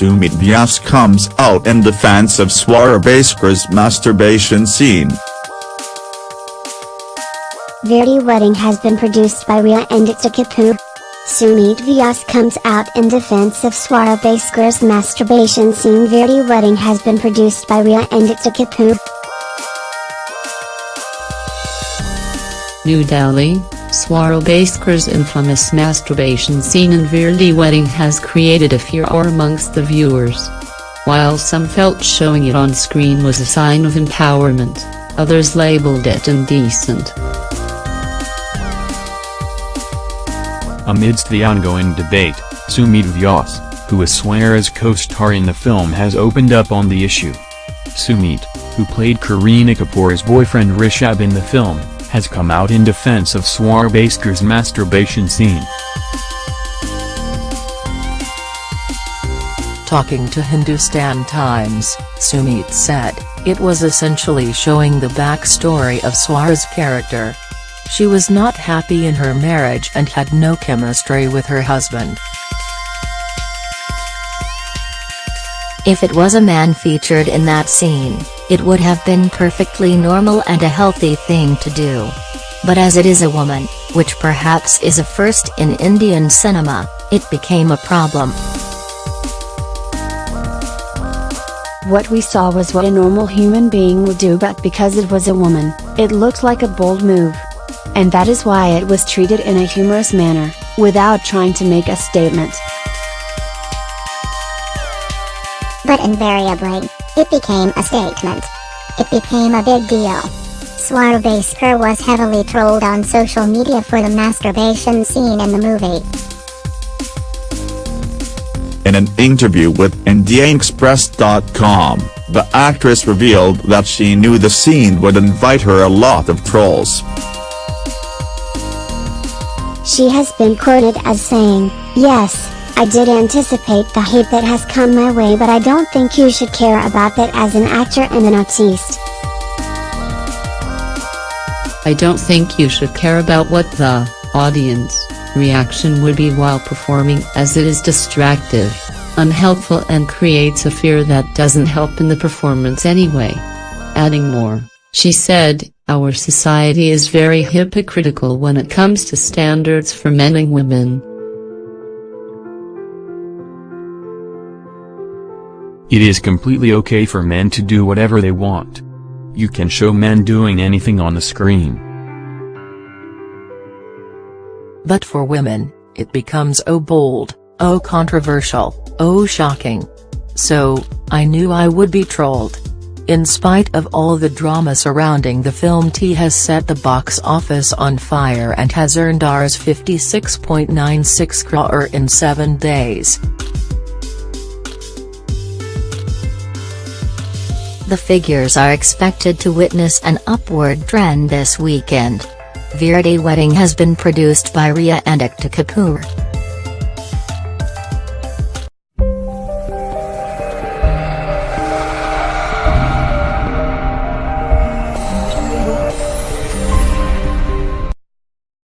Sumit Vyas comes out in defense of Swara Bhasker's masturbation scene. Veere Di Wedding has been produced by Rhea and Ekta Kapoor. Sumit Vyas comes out in defense of Swara Bhasker's masturbation scene Veere Di Wedding has been produced by Rhea and Ekta Kapoor. New Delhi, Swara Bhasker's infamous masturbation scene in Veere Di Wedding has created a furor amongst the viewers. While some felt showing it on screen was a sign of empowerment, others labeled it indecent. Amidst the ongoing debate, Sumit Vyas, who is Swara's co-star in the film has opened up on the issue. Sumit, who played Kareena Kapoor's boyfriend Rishabh in the film, has come out in defense of Swara Bhasker's masturbation scene. Talking to Hindustan Times, Sumit said, it was essentially showing the backstory of Swara's character. She was not happy in her marriage and had no chemistry with her husband. If it was a man featured in that scene, it would have been perfectly normal and a healthy thing to do. But as it is a woman, which perhaps is a first in Indian cinema, it became a problem. What we saw was what a normal human being would do but because it was a woman, it looked like a bold move. And that is why it was treated in a humorous manner, without trying to make a statement. But invariably, it became a statement. It became a big deal. Swara was heavily trolled on social media for the masturbation scene in the movie. In an interview with IndianExpress.com, the actress revealed that she knew the scene would invite her a lot of trolls. She has been quoted as saying, Yes, I did anticipate the hate that has come my way but I don't think you should care about that as an actor and an artiste. I don't think you should care about what the audience reaction would be while performing as it is distractive, unhelpful and creates a fear that doesn't help in the performance anyway. Adding more, she said, our society is very hypocritical when it comes to standards for men and women. It is completely okay for men to do whatever they want. You can show men doing anything on the screen. But for women, it becomes oh bold, oh controversial, oh shocking. So, I knew I would be trolled. In spite of all the drama surrounding the film T has set the box office on fire and has earned Rs 56.96 crore in 7 days. The figures are expected to witness an upward trend this weekend. Veere Di Wedding has been produced by Rhea and Ekta Kapoor.